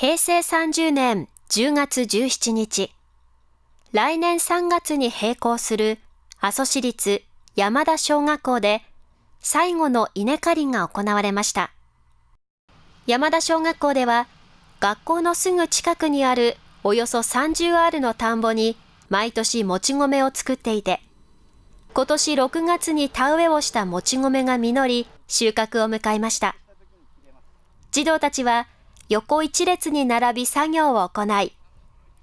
平成30年10月17日、来年3月に閉校する阿蘇市立山田小学校で最後の稲刈りが行われました。山田小学校では学校のすぐ近くにあるおよそ30アールの田んぼに毎年もち米を作っていて、今年6月に田植えをしたもち米が実り、収穫を迎えました。児童たちは横一列に並び作業を行い、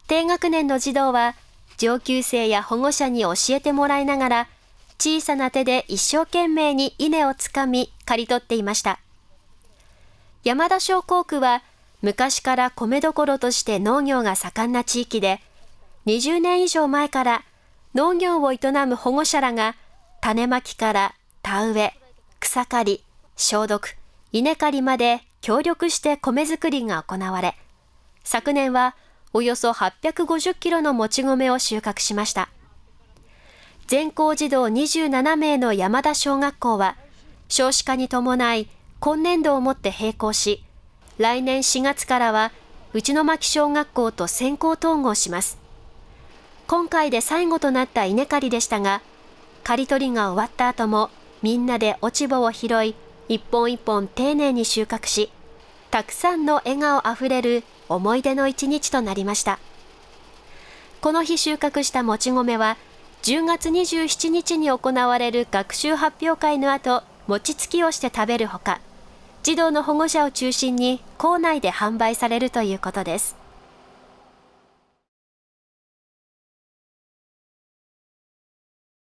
低学年の児童は上級生や保護者に教えてもらいながら、小さな手で一生懸命に稲をつかみ、刈り取っていました。山田小工区は、昔から米どころとして農業が盛んな地域で、20年以上前から農業を営む保護者らが種まきから田植え、草刈り、消毒、稲刈りまで協力して米作りが行われ、昨年はおよそ850キロのもち米を収穫しました。全校児童27名の山田小学校は、少子化に伴い今年度をもって閉校し、来年4月からは内巻小学校と先行統合します。今回で最後となった稲刈りでしたが、刈り取りが終わった後もみんなで落ち葉を拾い、一本一本丁寧に収穫し、たくさんの笑顔あふれる思い出の一日となりました。この日収穫したもち米は、10月27日に行われる学習発表会の後、餅つきをして食べるほか、児童の保護者を中心に校内で販売されるということです。